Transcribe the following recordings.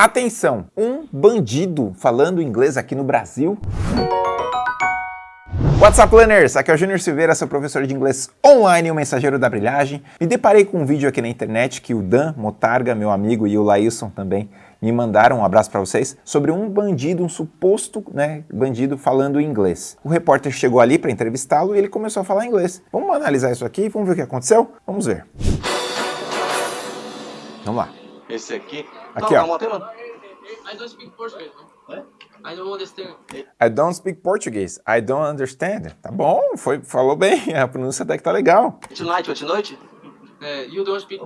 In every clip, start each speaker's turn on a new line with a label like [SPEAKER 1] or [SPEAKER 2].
[SPEAKER 1] Atenção, um bandido falando inglês aqui no Brasil? What's up, learners? Aqui é o Júnior Silveira, sou professor de inglês online e o mensageiro da brilhagem. Me deparei com um vídeo aqui na internet que o Dan Motarga, meu amigo, e o Laílson também me mandaram, um abraço para vocês, sobre um bandido, um suposto né, bandido falando inglês. O repórter chegou ali para entrevistá-lo e ele começou a falar inglês. Vamos analisar isso aqui, vamos ver o que aconteceu? Vamos ver. Vamos lá.
[SPEAKER 2] Esse aqui.
[SPEAKER 1] Aqui,
[SPEAKER 2] não,
[SPEAKER 1] ó.
[SPEAKER 2] Calma, calma.
[SPEAKER 3] I don't speak Portuguese.
[SPEAKER 2] É?
[SPEAKER 3] I don't understand.
[SPEAKER 1] I don't speak Portuguese. I don't understand. Tá bom, foi, falou bem. A pronúncia até que tá legal.
[SPEAKER 2] Tonight, hoje noite?
[SPEAKER 3] Uh, you don't speak.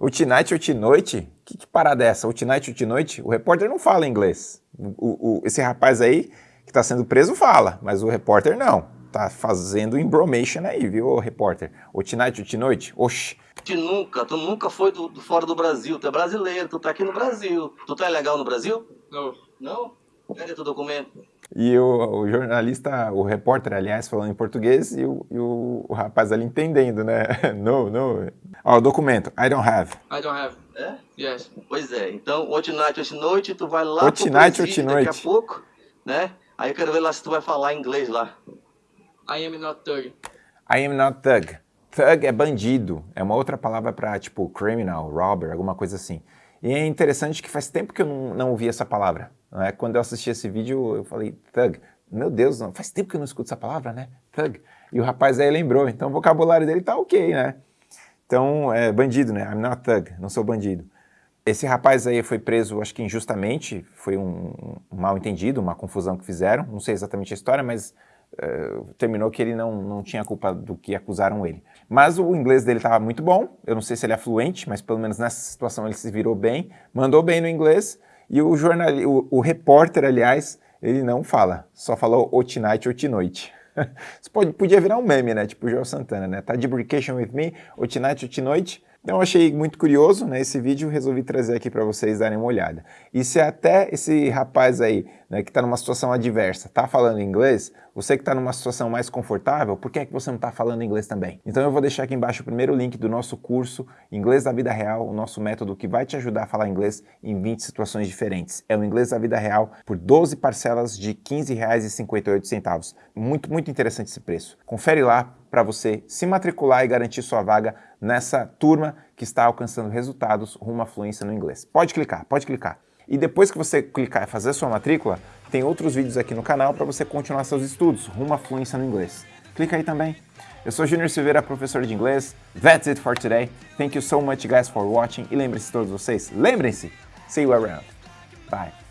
[SPEAKER 1] O tonight, o noite? Que, que parada é essa? O tonight, o noite? O repórter não fala inglês. O, o- esse rapaz aí que tá sendo preso fala, mas o repórter não. Tá fazendo embromation aí, viu, repórter? O tonight, o noite? Oxi.
[SPEAKER 2] Tu nunca, tu nunca foi do, do fora do Brasil. Tu é brasileiro, tu tá aqui no Brasil. Tu tá legal no Brasil?
[SPEAKER 3] No.
[SPEAKER 2] Não? Cadê teu documento?
[SPEAKER 1] E o, o jornalista, o repórter, aliás, falando em português e o, e o- o rapaz ali entendendo, né? No, no. Ó, o documento. I don't have.
[SPEAKER 3] I don't have.
[SPEAKER 2] É?
[SPEAKER 3] Yes.
[SPEAKER 2] Pois é. Então, hoje night, hoje noite, tu vai lá
[SPEAKER 1] Hoje
[SPEAKER 2] pro
[SPEAKER 1] night, hoje
[SPEAKER 2] daqui
[SPEAKER 1] noite.
[SPEAKER 2] a pouco, né? Aí eu quero ver lá se tu vai falar inglês lá.
[SPEAKER 3] I am not thug.
[SPEAKER 1] I am not thug. Thug é bandido, é uma outra palavra para tipo criminal, robber, alguma coisa assim. E é interessante que faz tempo que eu não, não ouvi essa palavra. Não é? Quando eu assisti esse vídeo, eu falei thug. Meu Deus, faz tempo que eu não escuto essa palavra, né? Thug. E o rapaz aí lembrou, então o vocabulário dele tá ok, né? Então, é bandido, né? I'm not thug, não sou bandido. Esse rapaz aí foi preso, acho que injustamente, foi um, um mal entendido, uma confusão que fizeram, não sei exatamente a história, mas eh, terminou que ele não, não tinha culpa do que acusaram ele. Mas o inglês dele estava muito bom, eu não sei se ele é fluente, mas pelo menos nessa situação ele se virou bem, mandou bem no inglês, e o, jornal, o, o repórter, aliás, ele não fala, só falou o tonight, o noite. Isso pode, podia virar um meme, né? Tipo o Joel Santana, né? Tá de vacation with me, o tonight. Então eu achei muito curioso, né, esse vídeo resolvi trazer aqui para vocês darem uma olhada. E se até esse rapaz aí, né, que está numa situação adversa, tá falando inglês, você que está numa situação mais confortável, por que é que você não está falando inglês também? Então eu vou deixar aqui embaixo o primeiro link do nosso curso Inglês da Vida Real, o nosso método que vai te ajudar a falar inglês em 20 situações diferentes. É o Inglês da Vida Real por 12 parcelas de R$ 15,58. Muito, muito interessante esse preço. Confere lá para você se matricular e garantir sua vaga nessa turma que está alcançando resultados rumo à fluência no inglês. Pode clicar, pode clicar. E depois que você clicar e fazer sua matrícula, tem outros vídeos aqui no canal para você continuar seus estudos rumo à fluência no inglês. Clica aí também. Eu sou Júnior Silveira, professor de inglês. That's it for today. Thank you so much guys for watching. E lembrem-se todos vocês, lembrem-se, see you around. Bye.